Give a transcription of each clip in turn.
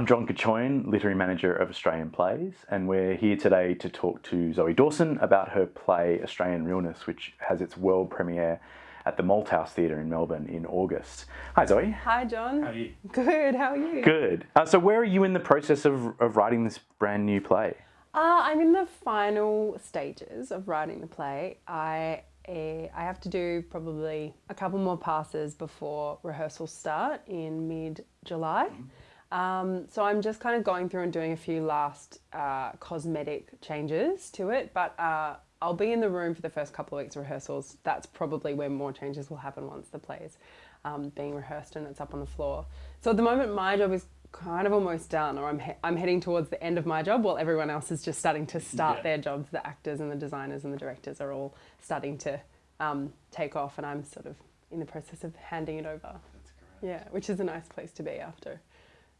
I'm John Kachoyan, Literary Manager of Australian Plays, and we're here today to talk to Zoey Dawson about her play Australian Realness, which has its world premiere at the Malthouse Theatre in Melbourne in August. Hi Zoey. Hi John. How are you? Good, how are you? Good. Uh, so where are you in the process of, of writing this brand new play? Uh, I'm in the final stages of writing the play. I uh, I have to do probably a couple more passes before rehearsals start in mid-July. Mm -hmm. Um, so I'm just kind of going through and doing a few last uh, cosmetic changes to it, but uh, I'll be in the room for the first couple of weeks of rehearsals. That's probably where more changes will happen once the play is um, being rehearsed and it's up on the floor. So at the moment, my job is kind of almost done, or I'm, he I'm heading towards the end of my job while everyone else is just starting to start yeah. their jobs. The actors and the designers and the directors are all starting to um, take off, and I'm sort of in the process of handing it over. Yeah, which is a nice place to be after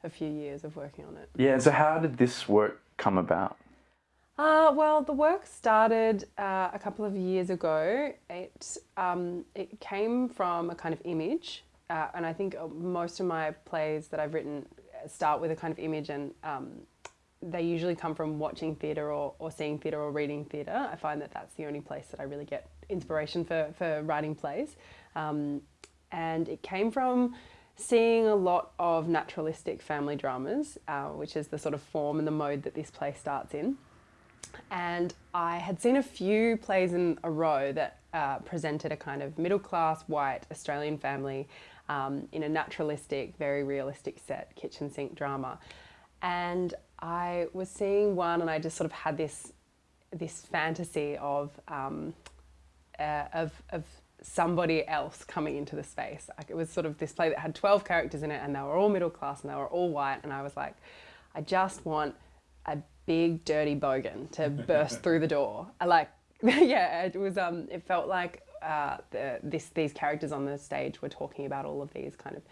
a few years of working on it. Yeah, so how did this work come about? Uh, well, the work started uh, a couple of years ago. It, um, it came from a kind of image, uh, and I think uh, most of my plays that I've written start with a kind of image, and um, they usually come from watching theatre or, or seeing theatre or reading theatre. I find that that's the only place that I really get inspiration for, for writing plays. Um, and it came from seeing a lot of naturalistic family dramas, uh, which is the sort of form and the mode that this play starts in. And I had seen a few plays in a row that uh, presented a kind of middle class white Australian family um, in a naturalistic, very realistic set kitchen sink drama. And I was seeing one and I just sort of had this this fantasy of um, uh, of, of somebody else coming into the space. Like it was sort of this play that had 12 characters in it and they were all middle class and they were all white and I was like, I just want a big dirty bogan to burst through the door. I like, yeah, it was, um, it felt like uh, the, this, these characters on the stage were talking about all of these kind of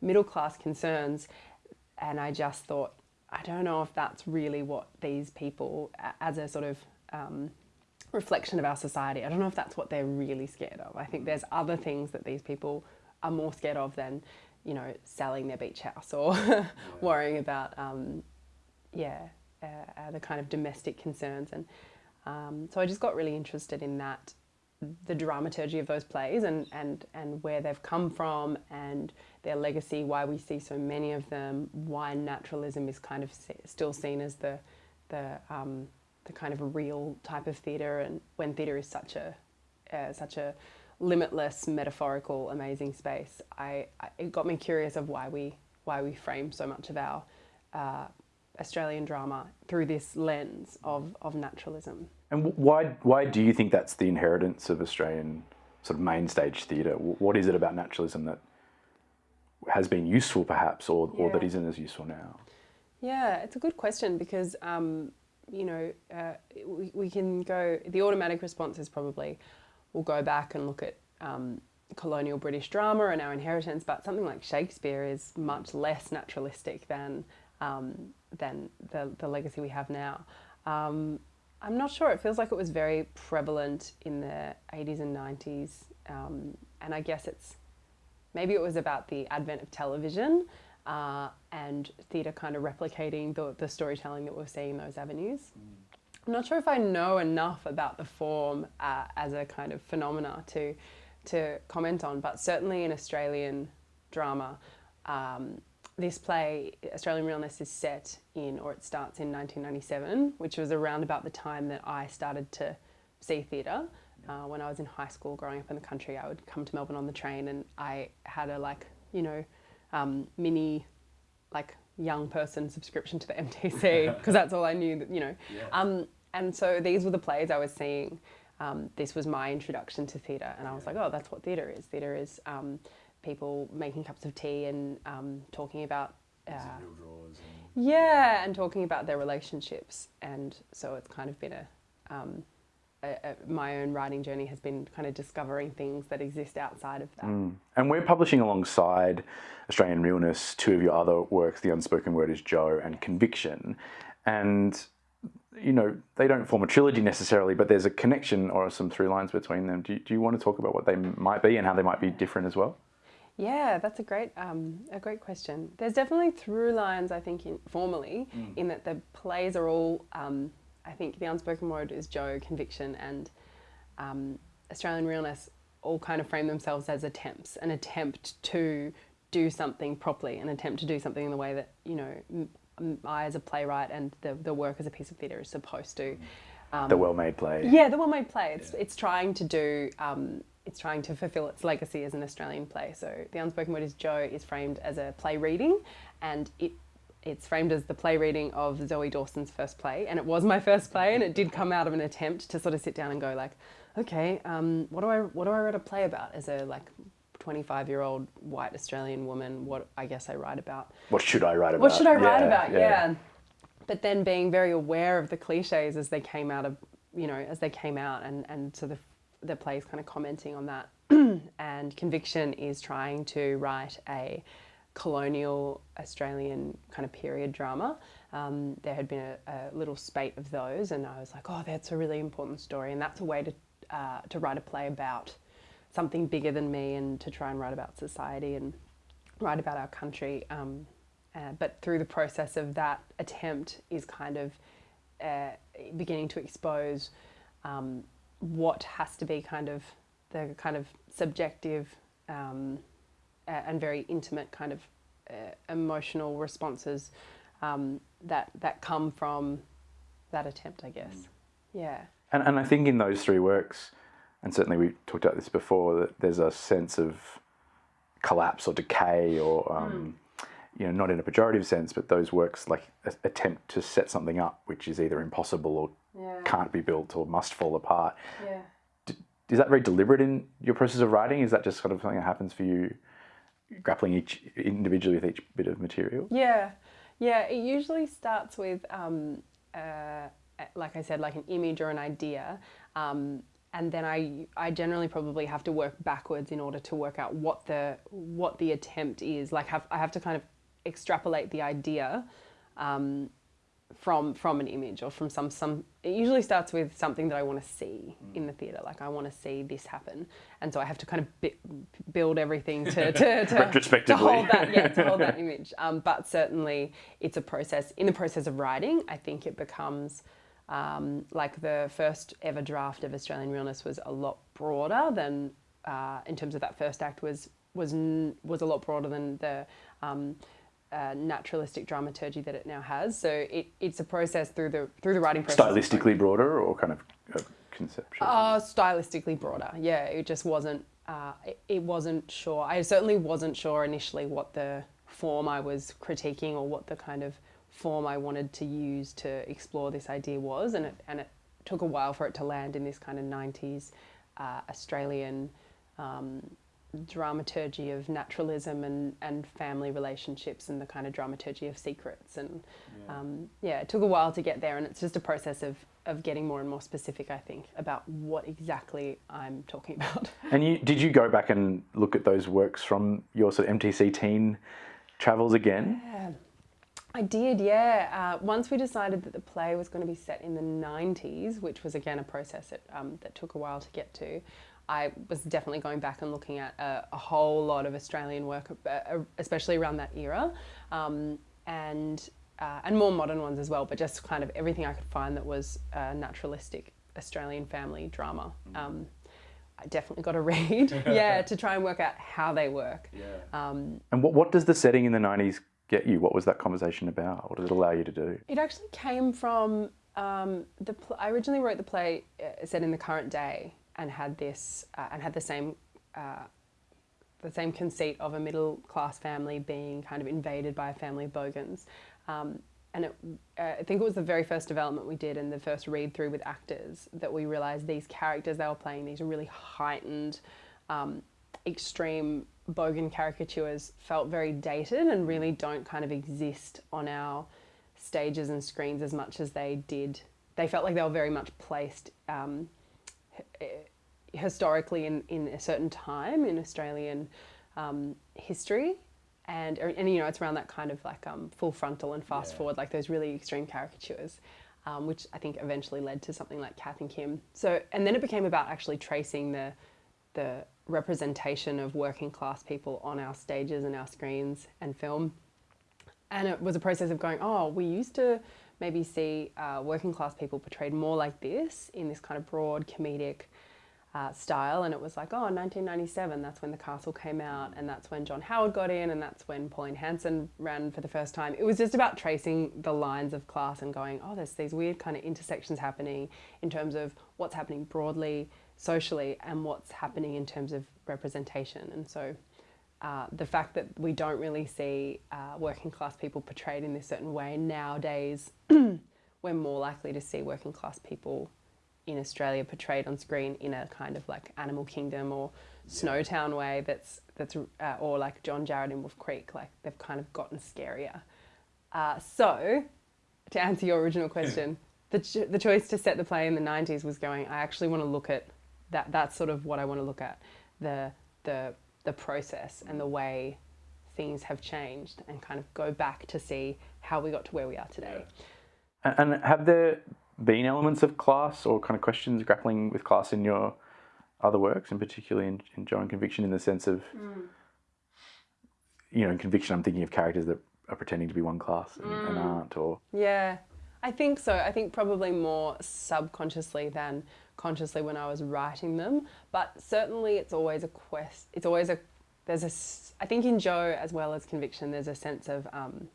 middle class concerns and I just thought, I don't know if that's really what these people, as a sort of um, reflection of our society. I don't know if that's what they're really scared of. I think there's other things that these people are more scared of than, you know, selling their beach house or yeah. worrying about, um, yeah, uh, uh, the kind of domestic concerns. And um, so I just got really interested in that, the dramaturgy of those plays and, and, and where they've come from and their legacy, why we see so many of them, why naturalism is kind of still seen as the, the um, the kind of real type of theatre and when theatre is such a uh, such a limitless metaphorical amazing space I, I, it got me curious of why we why we frame so much of our uh, Australian drama through this lens of, of naturalism. And why why do you think that's the inheritance of Australian sort of main stage theatre? What is it about naturalism that has been useful perhaps or, yeah. or that isn't as useful now? Yeah, it's a good question because um, you know, uh, we, we can go, the automatic response is probably, we'll go back and look at um, colonial British drama and our inheritance, but something like Shakespeare is much less naturalistic than, um, than the, the legacy we have now. Um, I'm not sure, it feels like it was very prevalent in the 80s and 90s, um, and I guess it's, maybe it was about the advent of television, uh, and theatre kind of replicating the, the storytelling that we're seeing in those avenues. Mm. I'm not sure if I know enough about the form uh, as a kind of phenomena to, to comment on, but certainly in Australian drama, um, this play, Australian Realness, is set in, or it starts in 1997, which was around about the time that I started to see theatre. Uh, when I was in high school, growing up in the country, I would come to Melbourne on the train and I had a like, you know, um, mini like young person subscription to the MTC because that's all I knew that, you know. Yeah. Um, and so these were the plays I was seeing. Um, this was my introduction to theatre and I was like, oh, that's what theatre is. Theatre is um, people making cups of tea and um, talking about uh, and yeah, and talking about their relationships. And so it's kind of been a, my own writing journey has been kind of discovering things that exist outside of that. Mm. And we're publishing alongside Australian Realness two of your other works, The Unspoken Word is Joe and Conviction. And you know, they don't form a trilogy necessarily, but there's a connection or some through lines between them. Do you, do you want to talk about what they might be and how they might be different as well? Yeah, that's a great um, a great question. There's definitely through lines, I think, in, formally, in that the plays are all. Um, I think the unspoken word is Joe, conviction, and um, Australian realness all kind of frame themselves as attempts, an attempt to do something properly, an attempt to do something in the way that you know I as a playwright and the, the work as a piece of theatre is supposed to. Um, the well-made play. yeah, the well-made play. It's it's trying to do. Um, it's trying to fulfil its legacy as an Australian play. So the unspoken word is Joe is framed as a play reading, and it it's framed as the play reading of Zoey Dawson's first play, and it was my first play, and it did come out of an attempt to sort of sit down and go like, okay, um, what do I what do I write a play about as a like 25 year old white Australian woman? What I guess I write about. What should I write about? What should I write Yeah, about? Yeah. But then being very aware of the cliches as they came out of, you know, as they came out and, and so the, the play's kind of commenting on that. and Conviction is trying to write a colonial Australian kind of period drama. Um, there had been a, a little spate of those and I was like, oh, that's a really important story. And that's a way to, uh, to write a play about something bigger than me and to try and write about society and write about our country. Um, uh, but through the process of that attempt is kind of uh, beginning to expose um, what has to be kind of the kind of subjective um, uh, and very intimate kind of uh, emotional responses um, that that come from that attempt, I guess. Yeah. And, and I think in those three works, and certainly we talked about this before, that there's a sense of collapse or decay or, um, you know, not in a pejorative sense, but those works like a- attempt to set something up which is either impossible or Yeah. can't be built or must fall apart. Yeah. Is that very deliberate in your process of writing? Is that just sort of something that happens for you, grappling each individually with each bit of material? Yeah, yeah. It usually starts with, um, uh, like I said, like an image or an idea, um, and then I I generally probably have to work backwards in order to work out what the what the attempt is. Like have I have to kind of extrapolate the idea. Um, from from an image or from some some it usually starts with something that I want to see in the theater like I want to see this happen. And so I have to kind of bi- build everything to to, to, Retrospectively. to hold that yeah to hold that image. Um, but certainly it's a process in the process of writing I think it becomes um, like the first ever draft of Australian Realness was a lot broader than uh, in terms of that first act was was was a lot broader than the um, uh, naturalistic dramaturgy that it now has. So it, it's a process through the through the writing process. Stylistically broader or kind of uh, conceptual? Uh, stylistically broader. Yeah, it just wasn't. Uh, it, it wasn't sure. I certainly wasn't sure initially what the form I was critiquing or what the kind of form I wanted to use to explore this idea was, and it and it took a while for it to land in this kind of '90s uh, Australian. Um, dramaturgy of naturalism and, and family relationships and the kind of dramaturgy of secrets and yeah. Um, yeah it took a while to get there and it's just a process of of getting more and more specific I think about what exactly I'm talking about And you, did you go back and look at those works from your sort of MTC teen travels again? yeah I did yeah uh, once we decided that the play was going to be set in the 90s which was again a process that, um, that took a while to get to I was definitely going back and looking at a, a whole lot of Australian work, uh, especially around that era, um, and uh, and more modern ones as well. But just kind of everything I could find that was uh, naturalistic Australian family drama. Um, I definitely got to read, yeah, to try and work out how they work. Yeah. Um, and what what does the setting in the nineties get you? What was that conversation about? What does it allow you to do? it actually came from um, the. Pl- I originally wrote the play uh, set in the current day and had this uh, and had the same uh, the same conceit of a middle class family being kind of invaded by a family of bogans. Um, and it, uh, I think it was the very first development we did and the first read through with actors that we realised these characters they were playing, these really heightened, um, extreme bogan caricatures felt very dated and really don't kind of exist on our stages and screens as much as they did. They felt like they were very much placed um, historically in, in a certain time in Australian um, history. And, and, you know, it's around that kind of like um, full frontal and fast Yeah. forward, like those really extreme caricatures, um, which I think eventually led to something like Kath and Kim. So, and then it became about actually tracing the, the representation of working class people on our stages and our screens and film. And it was a process of going, oh, we used to maybe see uh, working class people portrayed more like this in this kind of broad comedic uh, style. And it was like, oh, 1997, that's when The Castle came out, and that's when John Howard got in, and that's when Pauline Hanson ran for the first time. It was just about tracing the lines of class and going, oh, there's these weird kind of intersections happening in terms of what's happening broadly, socially, and what's happening in terms of representation. And so uh, the fact that we don't really see uh, working class people portrayed in this certain way nowadays, we're more likely to see working class people in Australia portrayed on screen in a kind of like Animal Kingdom or Snowtown way that's that's uh, or like John Jarratt in Wolf Creek like they've kind of gotten scarier. Uh, so to answer your original question, the ch- the choice to set the play in the 90s was going I actually want to look at that that's sort of what I want to look at. The the the process and the way things have changed and kind of go back to see how we got to where we are today. And have there been elements of class or kind of questions grappling with class in your other works, and particularly in, in Joe and Conviction, in the sense of, mm. you know, in Conviction, I'm thinking of characters that are pretending to be one class and, mm. and aren't, or yeah, I think so. I think probably more subconsciously than consciously when I was writing them, but certainly it's always a quest. It's always a there's a I think in Joe as well as Conviction, there's a sense of um,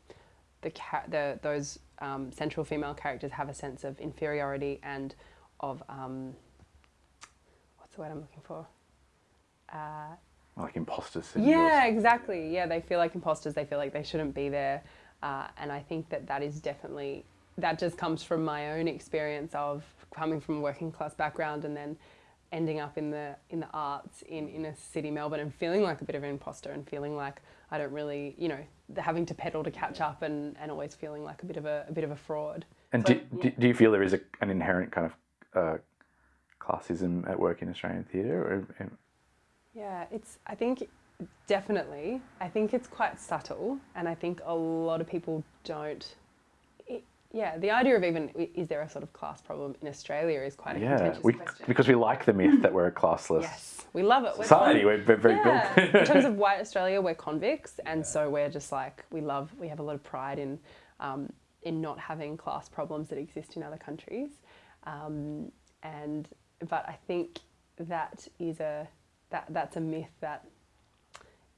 the the those um, central female characters have a sense of inferiority and of um, what's the word I'm looking for? Uh, like imposters. Yeah, exactly. Yeah, they feel like imposters. They feel like they shouldn't be there, uh, and I think that that is definitely that just comes from my own experience of coming from a working class background and then ending up in the in the arts in inner city Melbourne and feeling like a bit of an imposter and feeling like I don't really, you know, having to pedal to catch up and, and always feeling like a bit of a, a bit of a fraud. And so, do, yeah. do you feel there is a, an inherent kind of uh, classism at work in Australian theatre? Yeah, it's. I think definitely. I think it's quite subtle, and I think a lot of people don't yeah, the idea of even is there a sort of class problem in Australia is quite a yeah, contentious we, question. because we like the myth that we're a classless yes, we love it. We're society. We're, we're very yeah. built. in terms of white Australia, we're convicts, and yeah. so we're just like we love. We have a lot of pride in um, in not having class problems that exist in other countries, um, and but I think that is a that that's a myth that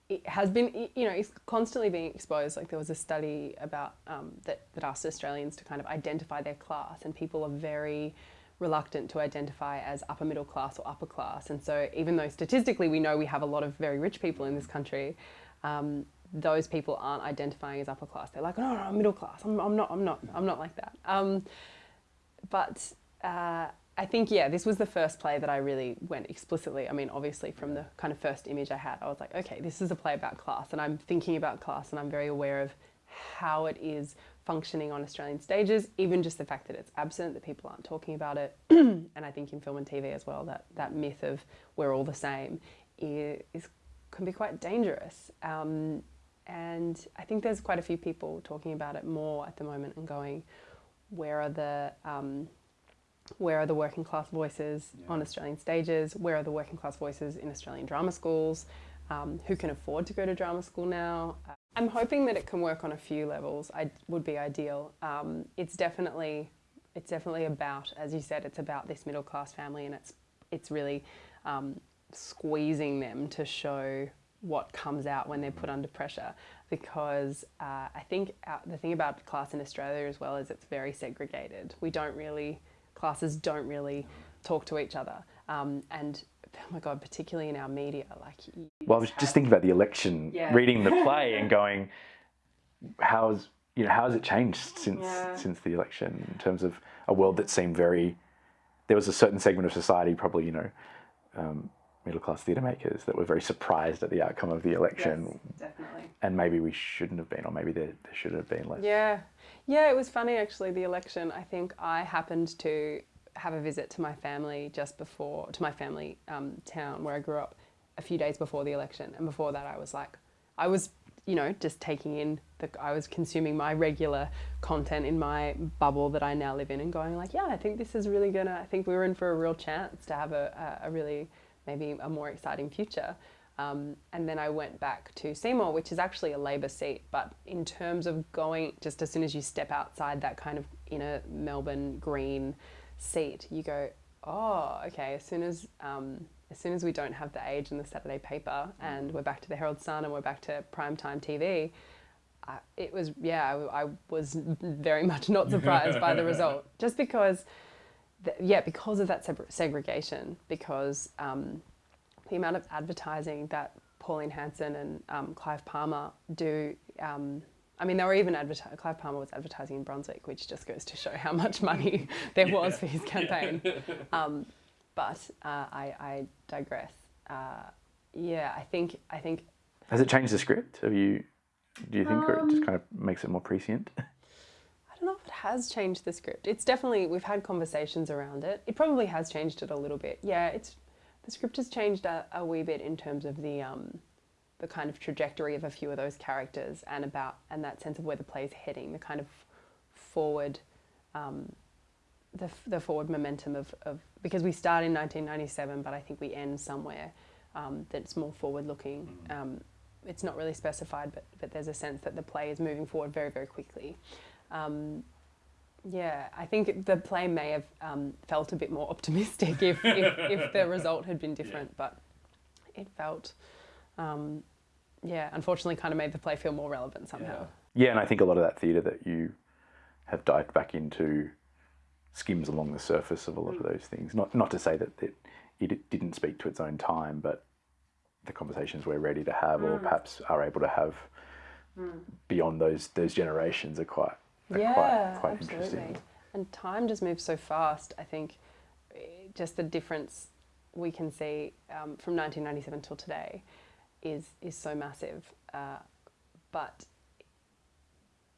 it has been, you know, it's constantly being exposed. Like there was a study about um, that, that asked Australians to kind of identify their class, and people are very reluctant to identify as upper middle class or upper class. And so, even though statistically we know we have a lot of very rich people in this country, um, those people aren't identifying as upper class. They're like, no, no, I'm middle class. I'm, I'm not. I'm not. I'm not like that. Um, but uh, I think, yeah, this was the first play that I really went explicitly. I mean, obviously, from the kind of first image I had, I was like, okay, this is a play about class, and I'm thinking about class, and I'm very aware of how it is functioning on Australian stages, even just the fact that it's absent, that people aren't talking about it. and I think in film and TV as well, that, that myth of we're all the same is, can be quite dangerous. Um, and I think there's quite a few people talking about it more at the moment and going, where are the. Um, where are the working class voices yeah. on Australian stages? Where are the working class voices in Australian drama schools? Um, who can afford to go to drama school now? Uh, I'm hoping that it can work on a few levels. I would be ideal. Um, it's definitely it's definitely about, as you said, it's about this middle class family, and it's it's really um, squeezing them to show what comes out when they're put under pressure. Because uh, I think uh, the thing about class in Australia as well is it's very segregated. We don't really classes don't really talk to each other. Um, and oh my god, particularly in our media, like. Well, I was just thinking about the election, yeah. reading the play, and going, how's you know how has it changed since yeah. since the election in terms of a world that seemed very. There was a certain segment of society, probably you know. Um, middle class theatre makers that were very surprised at the outcome of the election. Yes, definitely. And maybe we shouldn't have been, or maybe there, there should have been less. Yeah. Yeah, it was funny actually, the election. I think I happened to have a visit to my family just before, to my family um, town where I grew up a few days before the election. And before that, I was like, I was, you know, just taking in, the, I was consuming my regular content in my bubble that I now live in and going like, yeah, I think this is really gonna, I think we were in for a real chance to have a, a really maybe a more exciting future. Um, and then I went back to Seymour, which is actually a Labor seat. But in terms of going, just as soon as you step outside that kind of inner Melbourne green seat, you go, oh, okay. As soon as um, as soon as we don't have the Age in the Saturday paper, and we're back to the Herald Sun, and we're back to primetime TV, uh, it was yeah. I, I, was very much not surprised by the result, just because, the, yeah, because of that segregation, because. Um, the amount of advertising that Pauline Hanson and um, Clive Palmer do. Um, I mean, they were even advertising. Clive Palmer was advertising in Brunswick, which just goes to show how much money there was for his campaign. Um, but uh, I, I, digress. Uh, yeah, I think I think. Has it changed the script? Have you? Do you think, or it just um, kind of makes it more prescient? I don't know if it has changed the script. It's definitely we've had conversations around it. It probably has changed it a little bit. Yeah, it's the script has changed a, a wee bit in terms of the um, the kind of trajectory of a few of those characters and about and that sense of where the play is heading, the kind of forward, um, the, the forward momentum of, of because we start in 1997, but I think we end somewhere um, that's more forward looking. Mm-hmm. Um, it's not really specified, but but there's a sense that the play is moving forward very very quickly. Um, yeah, I think the play may have um, felt a bit more optimistic if, if, if, the result had been different, yeah. but it felt, um, yeah, unfortunately kind of made the play feel more relevant somehow. Yeah, yeah and I think a lot of that theatre that you have dived back into skims along the surface of a lot mm. of those things. Not, not to say that it, it didn't speak to its own time, but the conversations we're ready to have mm. or perhaps are able to have mm. beyond those, those generations are quite yeah, quite, quite absolutely. And time just moves so fast. I think just the difference we can see um, from 1997 till today is is so massive. Uh, but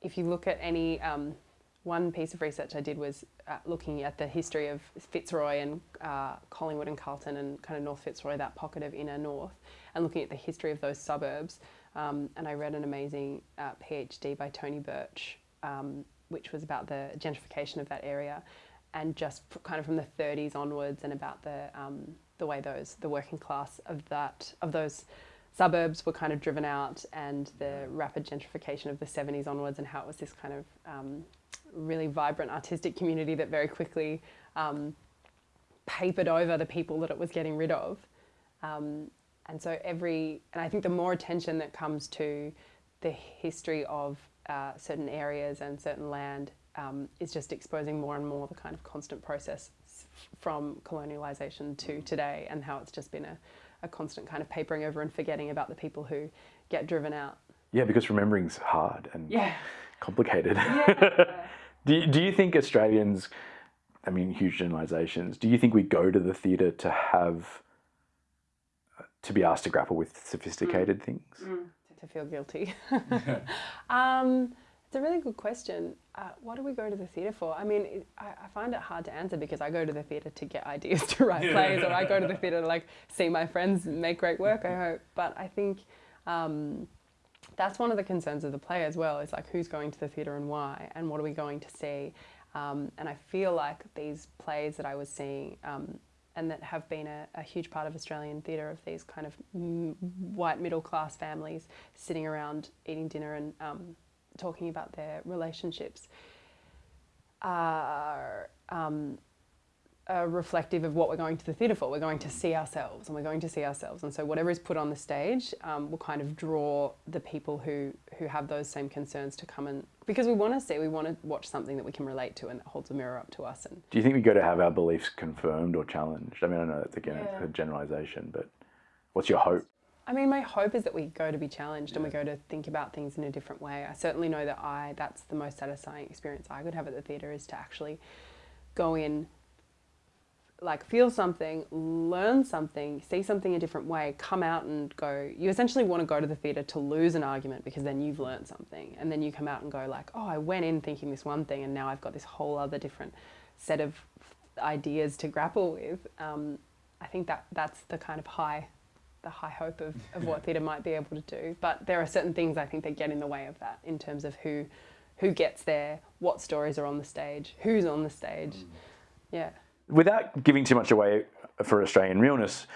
if you look at any um, one piece of research I did was uh, looking at the history of Fitzroy and uh, Collingwood and Carlton and kind of North Fitzroy, that pocket of inner north, and looking at the history of those suburbs. Um, and I read an amazing uh, PhD by Tony Birch um, which was about the gentrification of that area, and just kind of from the 30s onwards, and about the um, the way those the working class of that of those suburbs were kind of driven out, and the rapid gentrification of the 70s onwards, and how it was this kind of um, really vibrant artistic community that very quickly um, papered over the people that it was getting rid of. Um, and so every, and I think the more attention that comes to the history of uh, certain areas and certain land um, is just exposing more and more the kind of constant process from colonialisation to today and how it's just been a, a constant kind of papering over and forgetting about the people who get driven out. Yeah, because remembering's hard and yeah. complicated. Yeah. do, do you think Australians, I mean, huge generalisations, do you think we go to the theatre to have, to be asked to grapple with sophisticated mm. things? Mm to feel guilty? um, it's a really good question. Uh, what do we go to the theatre for? I mean, it, I, I, find it hard to answer because I go to the theatre to get ideas to write plays, or I go to the theatre to like see my friends make great work. I hope, but I think um, that's one of the concerns of the play as well. Is like who's going to the theatre and why, and what are we going to see? Um, and I feel like these plays that I was seeing um, and that have been a, a huge part of Australian theatre of these kind of white middle class families sitting around eating dinner and um, talking about their relationships are um, are reflective of what we're going to the theatre for. We're going to see ourselves, and we're going to see ourselves. And so, whatever is put on the stage um, will kind of draw the people who who have those same concerns to come and because we want to see, we want to watch something that we can relate to and that holds a mirror up to us. And do you think we go to have our beliefs confirmed or challenged? I mean, I know that's again yeah. a generalisation, but what's your hope? I mean, my hope is that we go to be challenged yeah. and we go to think about things in a different way. I certainly know that I that's the most satisfying experience I could have at the theatre is to actually go in like feel something, learn something, see something a different way, come out and go. You essentially want to go to the theatre to lose an argument because then you've learned something, and then you come out and go like, oh, I went in thinking this one thing, and now I've got this whole other different set of ideas to grapple with. Um, I think that that's the kind of high, the high hope of, of what theatre might be able to do. But there are certain things I think that get in the way of that in terms of who, who gets there, what stories are on the stage, who's on the stage, mm. yeah without giving too much away for Australian realness,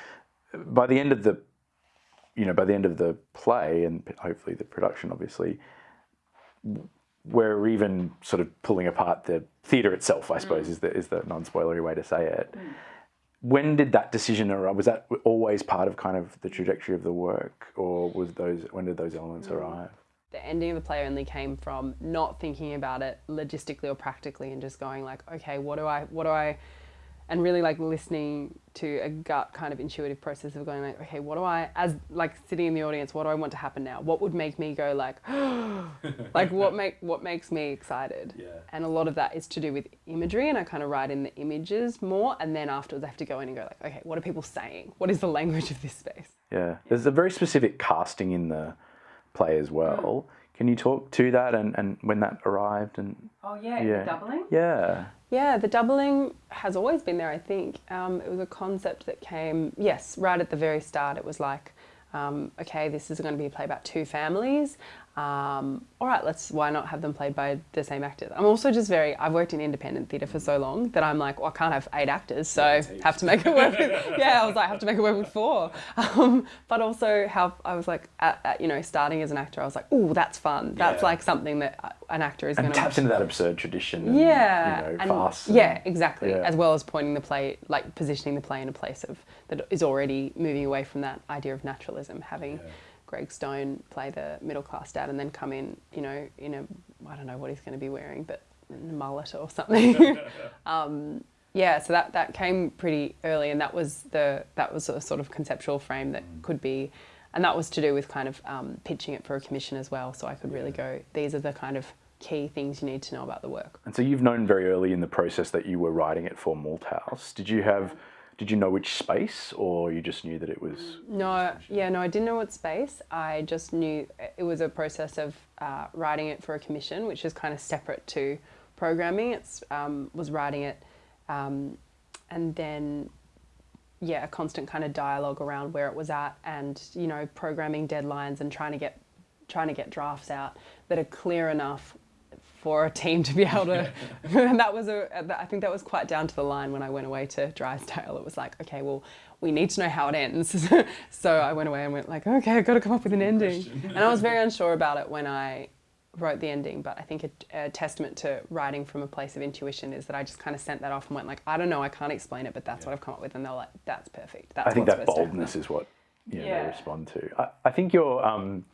by the end of the, you know, by the end of the play and hopefully the production, obviously, we're even sort of pulling apart the theatre itself. I suppose mm. is the is the non-spoilery way to say it. Mm. When did that decision arrive? Was that always part of kind of the trajectory of the work, or was those when did those elements mm. arrive? The ending of the play only came from not thinking about it logistically or practically, and just going like, okay, what do I, what do I and really like listening to a gut kind of intuitive process of going like okay what do i as like sitting in the audience what do i want to happen now what would make me go like like what make what makes me excited yeah. and a lot of that is to do with imagery and i kind of write in the images more and then afterwards i have to go in and go like okay what are people saying what is the language of this space yeah there's a very specific casting in the play as well mm. Can you talk to that and, and when that arrived and Oh yeah, yeah. doubling? Yeah. Yeah, the doubling has always been there, I think. Um, it was a concept that came, yes, right at the very start. It was like, um, okay, this is going to be a play about two families. Um, all right, let's, why not have them played by the same actors? I'm also just very, I've worked in independent theatre for so long that I'm like, well, I can't have eight actors, so yeah, have to make it work with, yeah, I was like, I have to make it work with four. Um, but also how, I was like, at, at, you know, starting as an actor, I was like, oh, that's fun. That's yeah. like something that an actor is going to taps into that absurd tradition. And, yeah, you know, and, farce. Yeah, exactly. Yeah. As well as pointing the play, like positioning the play in a place of that is already moving away from that idea of naturalism, having. Greg Stone play the middle class dad, and then come in, you know, in a I don't know what he's going to be wearing, but a mullet or something. um, yeah, so that that came pretty early, and that was the that was a sort of conceptual frame that mm. could be and that was to do with kind of um, pitching it for a commission as well. So I could really go, these are the kind of key things you need to know about the work. And so you've known very early in the process that you were writing it for Malthouse. Did you have, did you know which space or you just knew that it was? No, yeah, no, I didn't know what space. I just knew it was a process of uh, writing it for a commission, which is kind of separate to programming. It's um, was writing it um, and then yeah, a constant kind of dialogue around where it was at and, you know, programming deadlines and trying to get trying to get drafts out that are clear enough for a team to be able to and that was a I think that was quite down to the line when I went away to Drysdale it was like okay well we need to know how it ends so I went away and went like okay I've got to come up with an ending and I was very unsure about it when I wrote the ending, but I think a, a, testament to writing from a place of intuition is that I just kind of sent that off and went like, I don't know, I can't explain it, but that's yeah. what I've come up with, and they're like, that's perfect. That's I think that boldness is what you know, yeah. they respond to. I, I think you're um,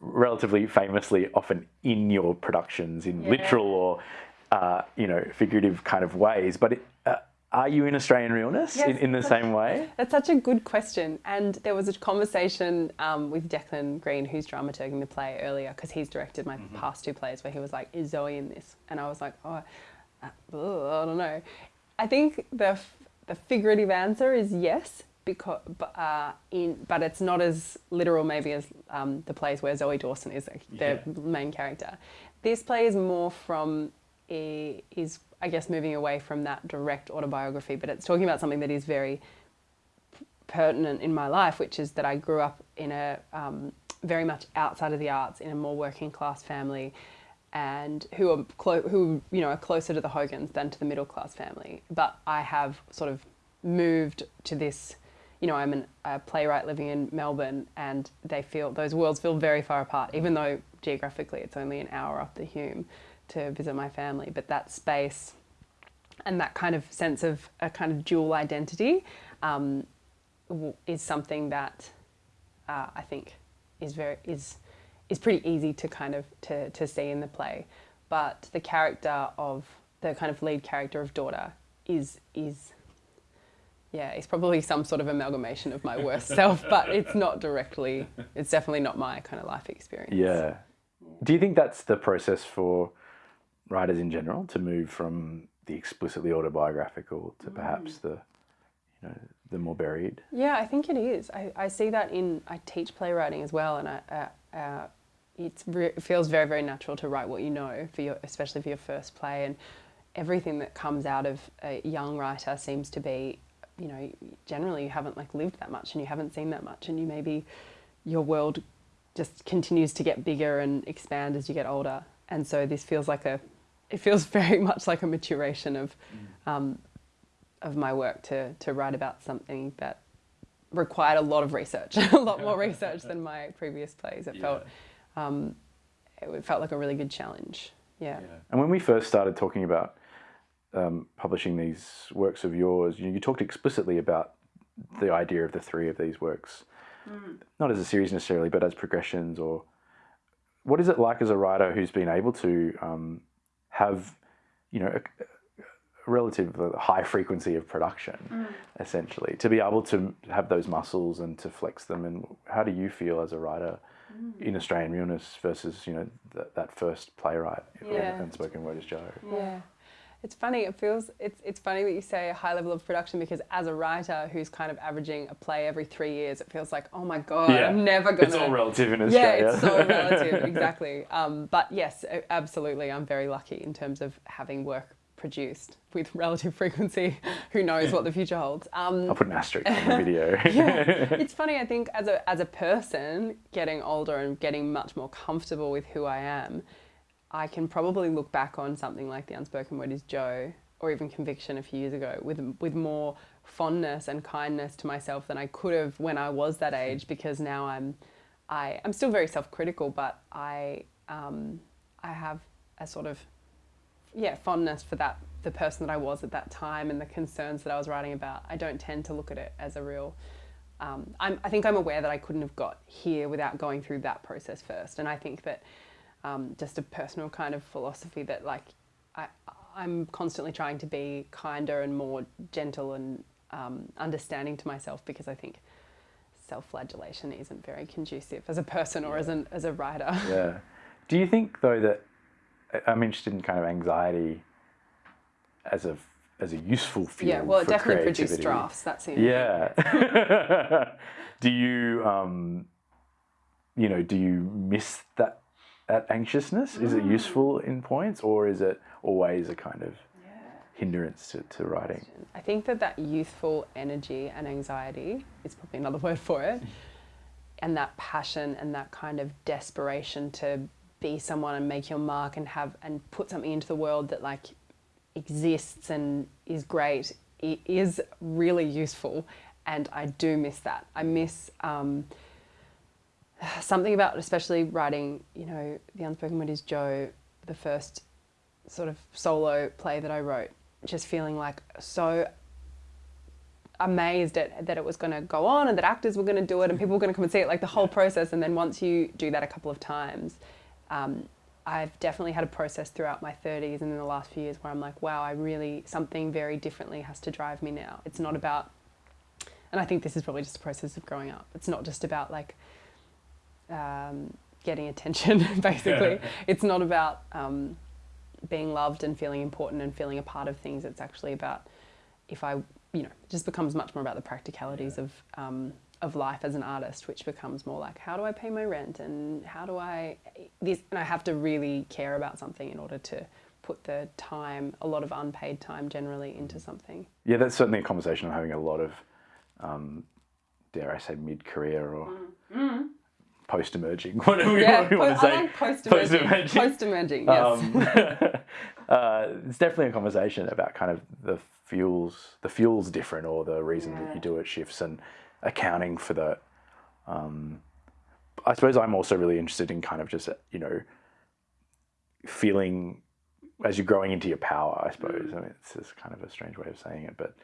relatively famously often in your productions in yeah. literal or uh, you know figurative kind of ways, but it, uh, are you in Australian realness yes, in, in, the same way? That's such a good question. And there was a conversation um, with Declan Greene, who's dramaturging the play earlier, because he's directed my mm-hmm. past two plays, where he was like, Is Zoey in this? And I was like, Oh, uh, I don't know. I think the, the figurative answer is yes, because, uh, in, but it's not as literal maybe as um, the plays where Zoey Dawson is the yeah. main character. This play is more from, is I guess, moving away from that direct autobiography, but it's talking about something that is very pertinent in my life, which is that I grew up in a um, very much outside of the arts in a more working class family, and who are who you know are closer to the Hogans than to the middle class family. But I have sort of moved to this. You know, I'm an, a playwright living in Melbourne, and they feel those worlds feel very far apart, even though geographically it's only an hour up the Hume to visit my family, but that space and that kind of sense of a kind of dual identity um, is something that uh, I think is very is is pretty easy to kind of to, to see in the play. But the character of the kind of lead character of daughter is is yeah, it's probably some sort of amalgamation of my worst self, but it's not directly, it's definitely not my kind of life experience. Yeah. Do you think that's the process for writers in general to move from the explicitly autobiographical to perhaps mm. the you know the more buried yeah i think it is i, I see that in i teach playwriting as well and I, uh, uh, it feels very very natural to write what you know for your especially for your first play and everything that comes out of a young writer seems to be you know generally you haven't like lived that much and you haven't seen that much and you maybe your world just continues to get bigger and expand as you get older and so this feels like a it feels very much like a maturation of mm. um, of my work to to write about something that required a lot of research, a lot more research than my previous plays. It Yeah. felt um, it felt like a really good challenge. Yeah. And when we first started talking about um, publishing these works of yours, you, you talked explicitly about the idea of the three of these works, not as a series necessarily, but as progressions. Or what is it like as a writer who's been able to um, have, you know, a, a relative high frequency of production, essentially, to be able to have those muscles and to flex them? And how do you feel as a writer? In Australian realness versus you know that, that first playwright Yeah. unspoken word is Joe. Yeah. It's funny. It feels it's it's funny that you say a high level of production because as a writer who's kind of averaging a play every three years, it feels like oh my god, I'm never gonna. It's all relative in Australia. yeah, it's so relative, exactly. Um, but yes, absolutely, I'm very lucky in terms of having work produced with relative frequency. Who knows what the future holds? Um, I'll put an asterisk on the video. yeah, it's funny. I think as a as a person getting older and getting much more comfortable with who I am, I can probably look back on something like the unspoken word is Joe or even conviction a few years ago with with more fondness and kindness to myself than I could have when I was that age because now I'm I I'm still very self-critical but I um, I have a sort of yeah fondness for that the person that I was at that time and the concerns that I was writing about. I don't tend to look at it as a real. Um, I'm, I think I'm aware that I couldn't have got here without going through that process first, and I think that um, just a personal kind of philosophy that like I, I'm constantly trying to be kinder and more gentle and um, understanding to myself because I think self-flagellation isn't very conducive as a person or as an as a writer. yeah. Do you think though that I- I'm interested in kind of anxiety as a as a useful fuel yeah, well, it definitely produced drafts. That's it. Yeah. do you um you know, do you miss that that anxiousness? Is Mm. it useful in points or is it always a kind of hindrance to, to writing? I think that that youthful energy and anxiety is probably another word for it, and that passion and that kind of desperation to be someone and make your mark and have and put something into the world that like exists and is great i- is really useful, and I do miss that. I miss. Um, something about especially writing you know the unspoken word is joe the first sort of solo play that i wrote just feeling like so amazed at that it was going to go on and that actors were going to do it and people were going to come and see it like the whole process. And then once you do that a couple of times um, i've definitely had a process throughout my 30s and in the last few years where i'm like wow i really something very differently has to drive me now. It's not about and i think this is probably just a process of growing up. It's not just about like um, getting attention basically. It's not about um, being loved and feeling important and feeling a part of things. It's actually about if i you know it just becomes much more about the practicalities of um, of life as an artist which becomes more like how do i pay my rent and how do i this and i have to really care about something in order to put the time a lot of unpaid time generally into something. Yeah, that's certainly a conversation I'm having a lot of, um, dare I say, mid career or post emerging, whatever Mm. yeah you want to say. I like post-emerging Post-emerging. post-emerging yes Um, uh, it's definitely a conversation about kind of the fuels, the fuel's different, or the reason that you do it shifts, and accounting for that. Um, I suppose I'm also really interested in kind of just you know feeling as you're growing into your power. I suppose. I mean, it's just kind of a strange way of saying it, but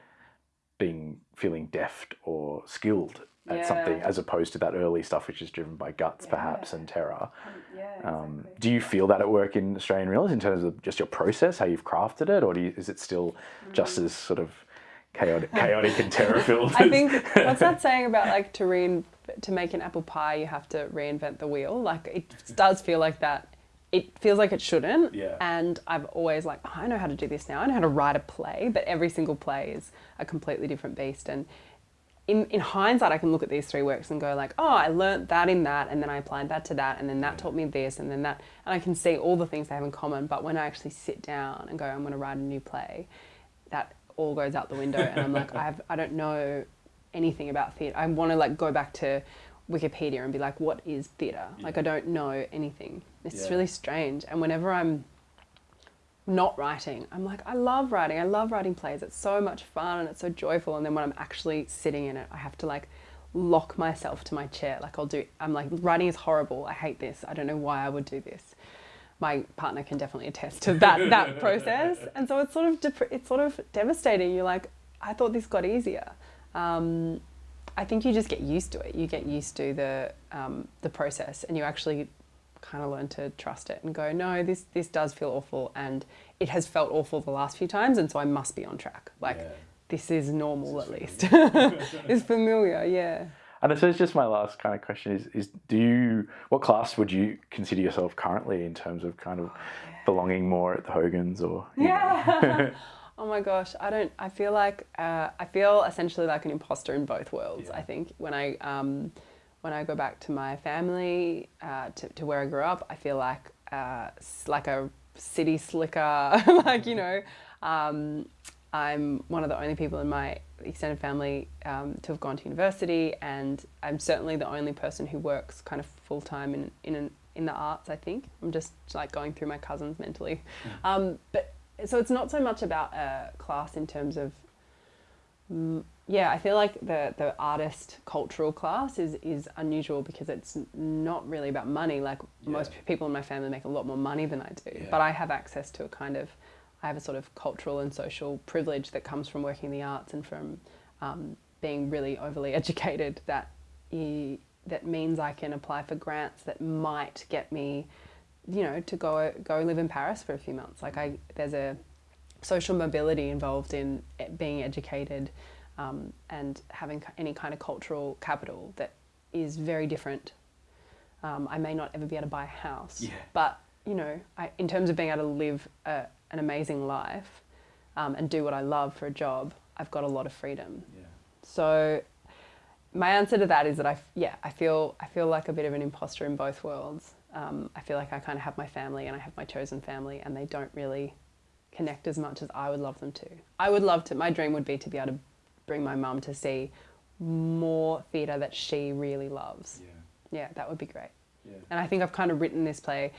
being feeling deft or skilled at something as opposed to that early stuff which is driven by guts perhaps and terror. yeah Um, do you feel that at work in Australian Realness in terms of just your process, how you've crafted it, or do you, is it still just as sort of chaotic, chaotic and terror filled? I think what's that saying about like to rein to make an apple pie you have to reinvent the wheel. Like it does feel like that. It feels like it shouldn't. Yeah. And I've always like, oh, I know how to do this now. I know how to write a play, but every single play is a completely different beast. And in, in hindsight, I can look at these three works and go like, oh, I learnt that in that, and then I applied that to that, and then that mm. taught me this, and then that, and I can see all the things they have in common. But when I actually sit down and go, I'm going to write a new play, that all goes out the window, and I'm like, I have, I don't know anything about theatre. I want to like go back to Wikipedia and be like, what is theatre? Like I don't know anything. It's Yeah. really strange. And whenever I'm not writing, I'm like, I love writing. I love writing plays. It's so much fun and it's so joyful. And then when I'm actually sitting in it, I have to like lock myself to my chair. Like I'll do, I'm like, writing is horrible. I hate this. I don't know why I would do this. My partner can definitely attest to that, that process. And so it's sort of, it's sort of devastating. You're like, I thought this got easier. Um, I think you just get used to it. You get used to the, um, the process and you actually kind of learn to trust it and go, no, this, this does feel awful. And it has felt awful the last few times. And so I must be on track. Like, Yeah. this is normal at least. it's familiar, yeah. And I suppose just my last kind of question is, is do you, what class would you consider yourself currently in terms of kind of belonging more at the Hogans or? Yeah. oh my gosh, I don't. I feel like uh, I feel essentially like an imposter in both worlds. Yeah. I think when I um, when I go back to my family, uh, to, to where I grew up, I feel like uh, like a city slicker. like you know, um, I'm one of the only people in my extended family um, to have gone to university, and I'm certainly the only person who works kind of full time in in an, in the arts. I think I'm just like going through my cousins mentally, um, but so it's not so much about a class in terms of yeah i feel like the the artist cultural class is is unusual because it's not really about money like most people in my family make a lot more money than i do Yeah. but i have access to a kind of i have a sort of cultural and social privilege that comes from working in the arts and from um, being really overly educated that e- that means i can apply for grants that might get me you know, to go go live in Paris for a few months. Like I, there's a social mobility involved in e- being educated um, and having any kind of cultural capital that is very different. Um, I may not ever be able to buy a house, Yeah. but you know, I, in terms of being able to live a, an amazing life um, and do what I love for a job, I've got a lot of freedom. Yeah. So my answer to that is that I yeah I feel I feel like a bit of an imposter in both worlds. Um, I feel like I kind of have my family and I have my chosen family, and they don't really connect as much as I would love them to. I would love to. My dream would be to be able to bring my mum to see more theatre that she really loves. Yeah. Yeah, that would be great. Yeah. And I think I've kind of written this play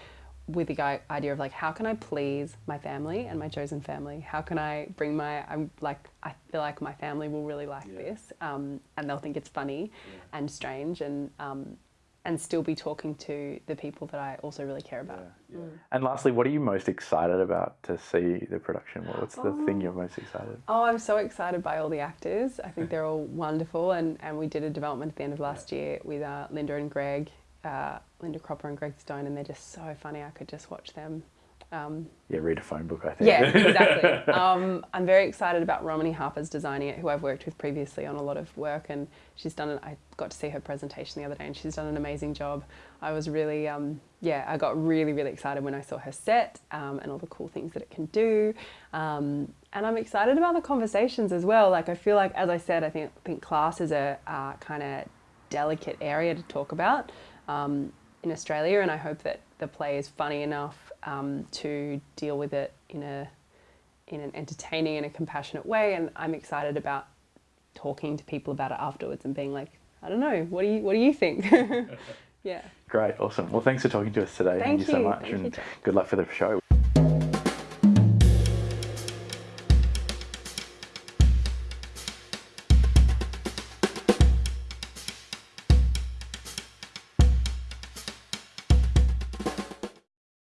with the idea of like, how can I please my family and my chosen family? How can I bring my, I'm like, I feel like my family will really like Yeah. this um, and they'll think it's funny and strange and, um, and still be talking to the people that I also really care about. Yeah. And lastly, what are you most excited about to see the production? What's the thing you're most excited? Oh, I'm so excited by all the actors. I think they're all wonderful, and, and we did a development at the end of last year with uh, Linda and Greg, uh, Linda Cropper and Greg Stone, and they're just so funny. I could just watch them. Um, Yeah, read a phone book, I think. yeah, exactly. um, I'm very excited about Romanie Harper's designing it, who I've worked with previously on a lot of work, and she's done. An, I got to see her presentation the other day, and she's done an amazing job. I was really, um, yeah, I got really, really excited when I saw her set um, and all the cool things that it can do. Um, and I'm excited about the conversations as well. Like I feel like, as I said, I think I think class is a uh, kind of delicate area to talk about um, in Australia, and I hope that the play is funny enough um, to deal with it in a in an entertaining and a compassionate way. And I'm excited about talking to people about it afterwards and being like, I don't know, what do you what do you think? yeah. Great, awesome. Well, thanks for talking to us today. Thank you so much, Thank you, and Jack. good luck for the show.